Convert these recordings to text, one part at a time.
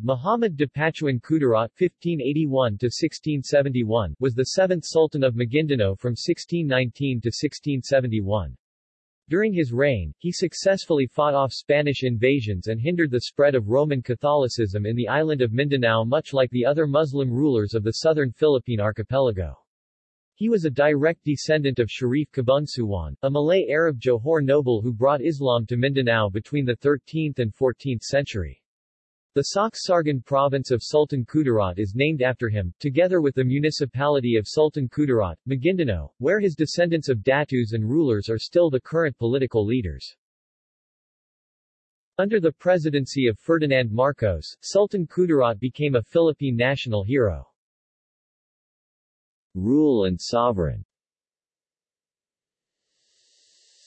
Muhammad Dipatuan Kudarat (1581–1671) was the seventh Sultan of Maguindanao from 1619 to 1671. During his reign, he successfully fought off Spanish invasions and hindered the spread of Roman Catholicism in the island of Mindanao much like the other Muslim rulers of the southern Philippine archipelago. He was a direct descendant of Sharif Kabungsuwan, a Malay Arab Johor noble who brought Islam to Mindanao between the 13th and 14th century. The Soccsksargen province of Sultan Kudarat is named after him, together with the municipality of Sultan Kudarat, Maguindanao, where his descendants of datus and rulers are still the current political leaders. Under the presidency of Ferdinand Marcos, Sultan Kudarat became a Philippine national hero. Rule and sovereign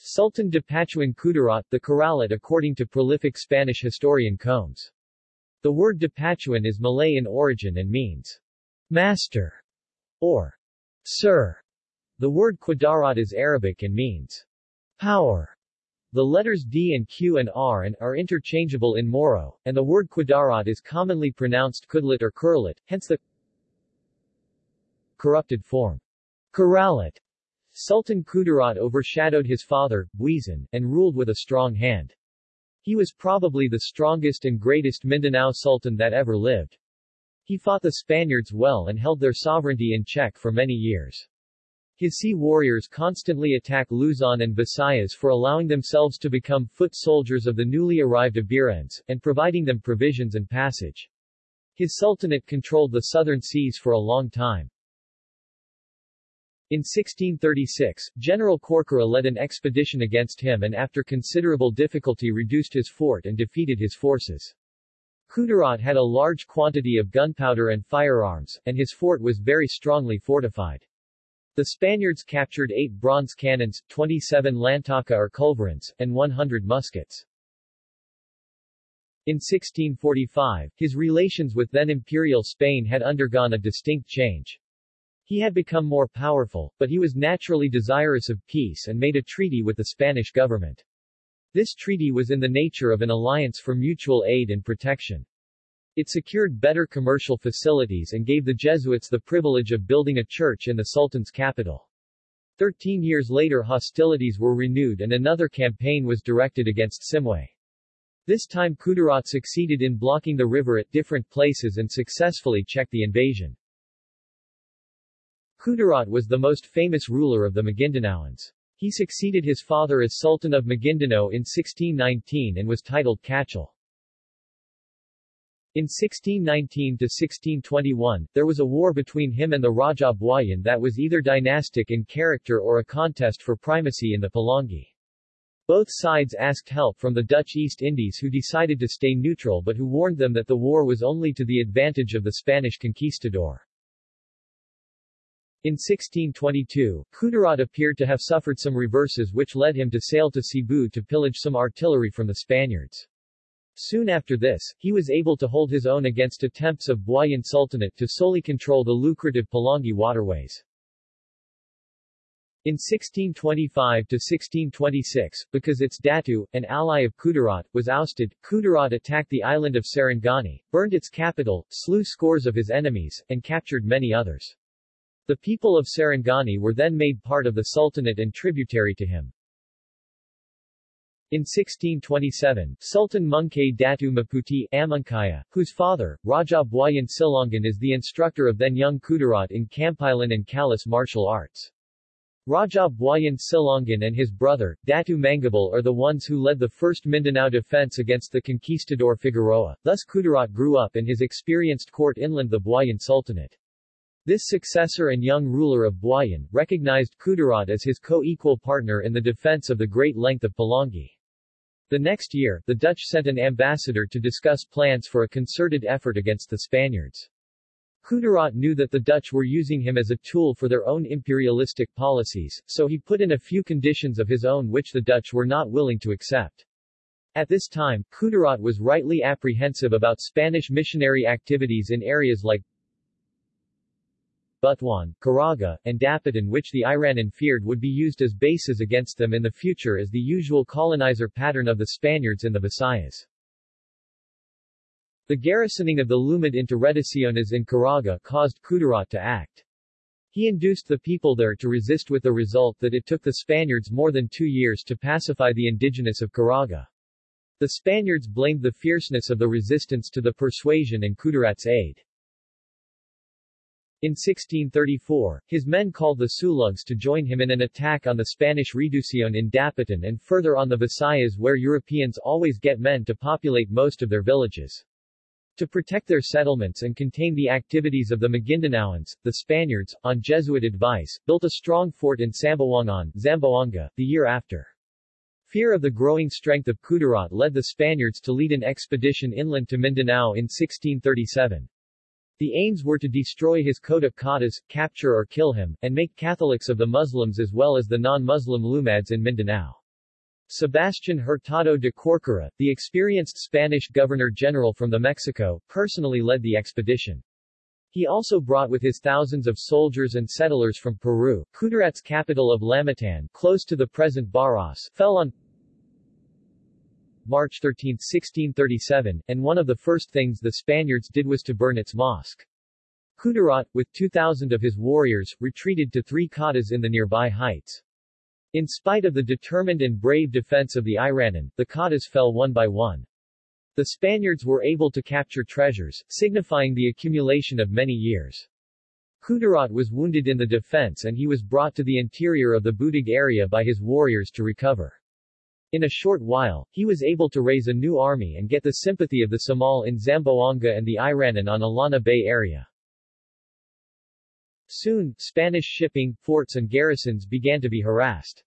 Sultan Dipatuan Kudarat, the Karalit according to prolific Spanish historian Combes. The word Dipatuan is Malay in origin and means master or sir. The word Kudarat is Arabic and means power. The letters D and Q and R and are interchangeable in Moro, and the word Kudarat is commonly pronounced Kudlit or Kurlit, hence the corrupted form. Karalit. Sultan Kudarat overshadowed his father, Buizan, and ruled with a strong hand. He was probably the strongest and greatest Mindanao Sultan that ever lived. He fought the Spaniards well and held their sovereignty in check for many years. His sea warriors constantly attack Luzon and Visayas for allowing themselves to become foot soldiers of the newly arrived Iberians, and providing them provisions and passage. His sultanate controlled the southern seas for a long time. In 1636, General Corcuera led an expedition against him and after considerable difficulty reduced his fort and defeated his forces. Kudarat had a large quantity of gunpowder and firearms, and his fort was very strongly fortified. The Spaniards captured eight bronze cannons, 27 lantaka or culverins, and 100 muskets. In 1645, his relations with then Imperial Spain had undergone a distinct change. He had become more powerful, but he was naturally desirous of peace and made a treaty with the Spanish government. This treaty was in the nature of an alliance for mutual aid and protection. It secured better commercial facilities and gave the Jesuits the privilege of building a church in the Sultan's capital. Thirteen years later hostilities were renewed and another campaign was directed against Simuay. This time Kudarat succeeded in blocking the river at different places and successfully checked the invasion. Kudarat was the most famous ruler of the Maguindanaoans. He succeeded his father as Sultan of Maguindanao in 1619 and was titled Kachal. In 1619-1621, there was a war between him and the Raja Buayan that was either dynastic in character or a contest for primacy in the Pulangi. Both sides asked help from the Dutch East Indies who decided to stay neutral but who warned them that the war was only to the advantage of the Spanish conquistador. In 1622, Kudarat appeared to have suffered some reverses which led him to sail to Cebu to pillage some artillery from the Spaniards. Soon after this, he was able to hold his own against attempts of Buayan Sultanate to solely control the lucrative Pulangi waterways. In 1625-1626, because its Datu, an ally of Kudarat, was ousted, Kudarat attacked the island of Sarangani, burned its capital, slew scores of his enemies, and captured many others. The people of Sarangani were then made part of the Sultanate and tributary to him. In 1627, Sultan Mungkay Datu Maputi Amangkaya, whose father, Raja Buayan Silongan is the instructor of then young Kudarat in Kampilan and Kalis martial arts. Raja Buayan Silongan and his brother, Datu Mangabal are the ones who led the first Mindanao defense against the conquistador Figueroa, thus Kudarat grew up in his experienced court inland the Buayan Sultanate. This successor and young ruler of Buayan, recognized Kudarat as his co-equal partner in the defense of the great length of Pulangi. The next year, the Dutch sent an ambassador to discuss plans for a concerted effort against the Spaniards. Kudarat knew that the Dutch were using him as a tool for their own imperialistic policies, so he put in a few conditions of his own which the Dutch were not willing to accept. At this time, Kudarat was rightly apprehensive about Spanish missionary activities in areas like Butuan, Caraga, and Dapitan which the Iranan feared would be used as bases against them in the future as the usual colonizer pattern of the Spaniards in the Visayas. The garrisoning of the Lumad into Reducciones in Caraga caused Kudarat to act. He induced the people there to resist with the result that it took the Spaniards more than two years to pacify the indigenous of Caraga. The Spaniards blamed the fierceness of the resistance to the persuasion and Kudarat's aid. In 1634, his men called the Sulugs to join him in an attack on the Spanish Reducción in Dapitan and further on the Visayas where Europeans always get men to populate most of their villages. To protect their settlements and contain the activities of the Magindanaoans, the Spaniards, on Jesuit advice, built a strong fort in Sambuangan, Zamboanga, the year after. Fear of the growing strength of Kudarat led the Spaniards to lead an expedition inland to Mindanao in 1637. The aims were to destroy his Kota Katas, capture or kill him, and make Catholics of the Muslims as well as the non-Muslim Lumads in Mindanao. Sebastian Hurtado de Corcuera, the experienced Spanish governor-general from the Mexico, personally led the expedition. He also brought with his thousands of soldiers and settlers from Peru. Kudarat's capital of Lamitan, close to the present Baras, fell on March 13, 1637, and one of the first things the Spaniards did was to burn its mosque. Kudarat, with 2,000 of his warriors, retreated to three katas in the nearby heights. In spite of the determined and brave defense of the Iranan, the katas fell one by one. The Spaniards were able to capture treasures, signifying the accumulation of many years. Kudarat was wounded in the defense and he was brought to the interior of the Budig area by his warriors to recover. In a short while, he was able to raise a new army and get the sympathy of the Samal in Zamboanga and the Iranan on Illana Bay area. Soon, Spanish shipping, forts and garrisons began to be harassed.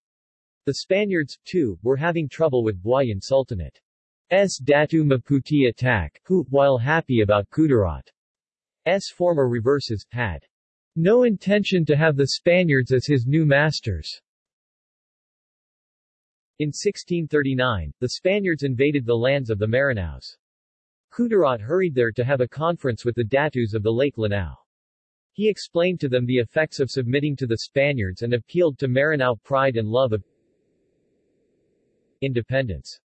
The Spaniards, too, were having trouble with Buayan Sultanate's Datu Maputi attack, who, while happy about Kudarat's former reverses, had no intention to have the Spaniards as his new masters. In 1639, the Spaniards invaded the lands of the Maranaos. Kudarat hurried there to have a conference with the Datus of the Lake Lanao. He explained to them the effects of submitting to the Spaniards and appealed to Maranao pride and love of independence.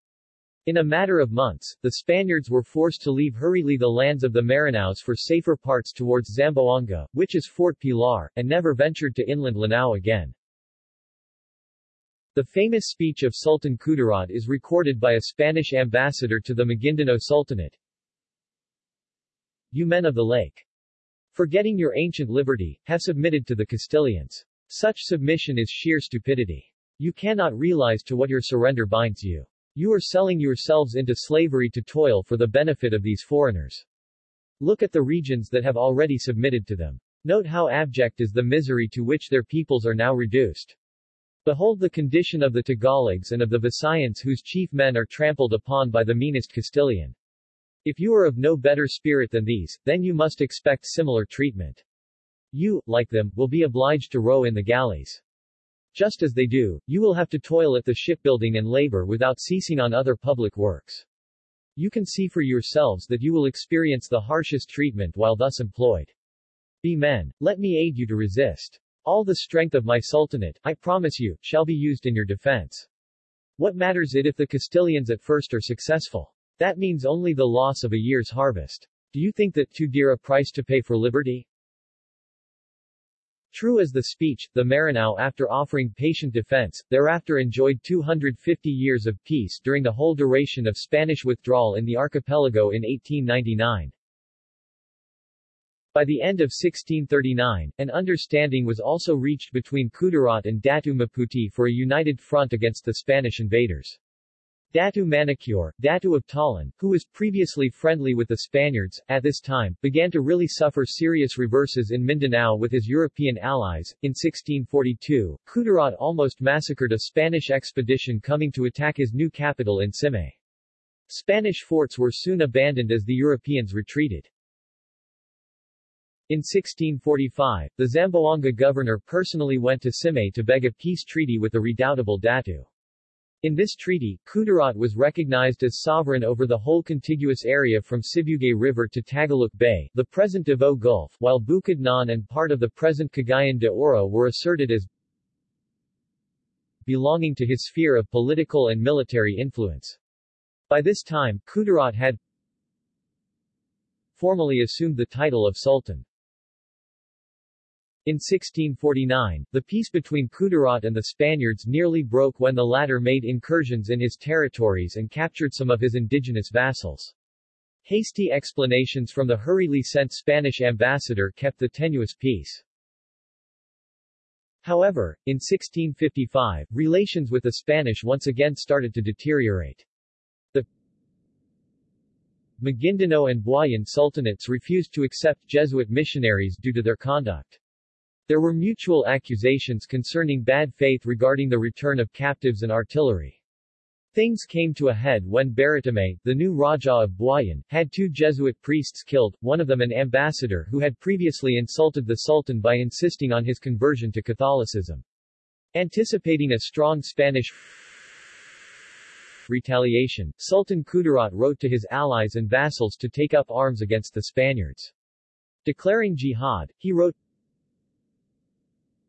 In a matter of months, the Spaniards were forced to leave hurriedly the lands of the Maranaos for safer parts towards Zamboanga, which is Fort Pilar, and never ventured to inland Lanao again. The famous speech of Sultan Kudarat is recorded by a Spanish ambassador to the Maguindanao Sultanate. You men of the lake. Forgetting your ancient liberty, have submitted to the Castilians. Such submission is sheer stupidity. You cannot realize to what your surrender binds you. You are selling yourselves into slavery to toil for the benefit of these foreigners. Look at the regions that have already submitted to them. Note how abject is the misery to which their peoples are now reduced. Behold the condition of the Tagalogs and of the Visayans whose chief men are trampled upon by the meanest Castilian. If you are of no better spirit than these, then you must expect similar treatment. You, like them, will be obliged to row in the galleys. Just as they do, you will have to toil at the shipbuilding and labor without ceasing on other public works. You can see for yourselves that you will experience the harshest treatment while thus employed. Be men, let me aid you to resist. All the strength of my sultanate, I promise you, shall be used in your defense. What matters it if the Castilians at first are successful? That means only the loss of a year's harvest. Do you think that too dear a price to pay for liberty? True as the speech, the Maranao after offering patient defense, thereafter enjoyed 250 years of peace during the whole duration of Spanish withdrawal in the archipelago in 1899. By the end of 1639, an understanding was also reached between Kudarat and Datu Maputi for a united front against the Spanish invaders. Datu Manicure, Datu of Talan, who was previously friendly with the Spaniards, at this time, began to really suffer serious reverses in Mindanao with his European allies. In 1642, Kudarat almost massacred a Spanish expedition coming to attack his new capital in Simuay. Spanish forts were soon abandoned as the Europeans retreated. In 1645, the Zamboanga governor personally went to Simuay to beg a peace treaty with the redoubtable Datu. In this treaty, Kudarat was recognized as sovereign over the whole contiguous area from Sibugay River to Tagaluk Bay, the present Davao Gulf, while Bukidnon and part of the present Cagayan de Oro were asserted as belonging to his sphere of political and military influence. By this time, Kudarat had formally assumed the title of Sultan. In 1649, the peace between Kudarat and the Spaniards nearly broke when the latter made incursions in his territories and captured some of his indigenous vassals. Hasty explanations from the hurriedly sent Spanish ambassador kept the tenuous peace. However, in 1655, relations with the Spanish once again started to deteriorate. The Maguindanao and Buayan sultanates refused to accept Jesuit missionaries due to their conduct. There were mutual accusations concerning bad faith regarding the return of captives and artillery. Things came to a head when Baratame, the new Raja of Buayan, had two Jesuit priests killed, one of them an ambassador who had previously insulted the Sultan by insisting on his conversion to Catholicism. Anticipating a strong Spanish retaliation, Sultan Kudarat wrote to his allies and vassals to take up arms against the Spaniards. Declaring jihad, he wrote,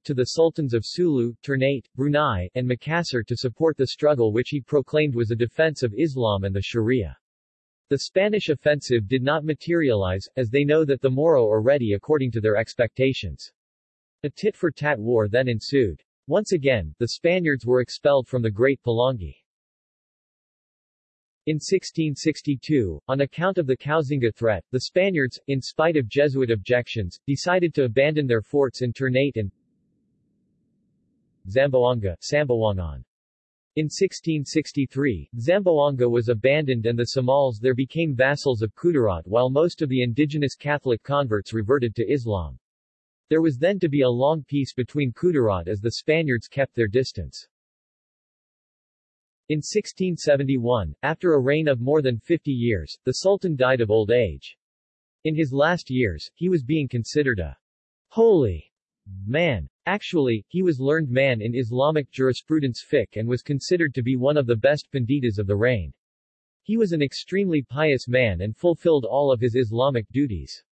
to the sultans of Sulu, Ternate, Brunei, and Makassar to support the struggle which he proclaimed was a defense of Islam and the Sharia. The Spanish offensive did not materialize, as they know that the Moro are ready according to their expectations. A tit-for-tat war then ensued. Once again, the Spaniards were expelled from the Great Pulangi. In 1662, on account of the Koxinga threat, the Spaniards, in spite of Jesuit objections, decided to abandon their forts in Ternate and Zamboanga, Samboangan. In 1663, Zamboanga was abandoned and the Samals there became vassals of Kudarat while most of the indigenous Catholic converts reverted to Islam. There was then to be a long peace between Kudarat as the Spaniards kept their distance. In 1671, after a reign of more than 50 years, the Sultan died of old age. In his last years, he was being considered a holy man. Actually, he was learned man in Islamic jurisprudence fiqh and was considered to be one of the best panditas of the reign. He was an extremely pious man and fulfilled all of his Islamic duties.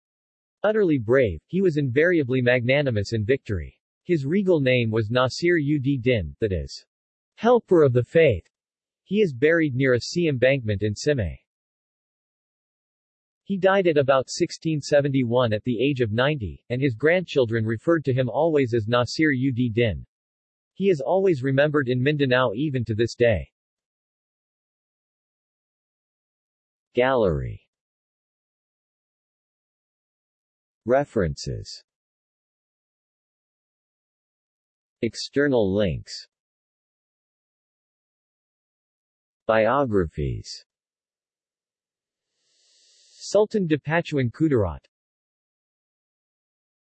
Utterly brave, he was invariably magnanimous in victory. His regal name was Nasir ud Din, that is, helper of the faith. He is buried near a sea embankment in Simuay. He died at about 1671 at the age of 90, and his grandchildren referred to him always as Nasir ud Din. He is always remembered in Mindanao even to this day. Gallery References External links Biographies Sultan Dipatuan Kudarat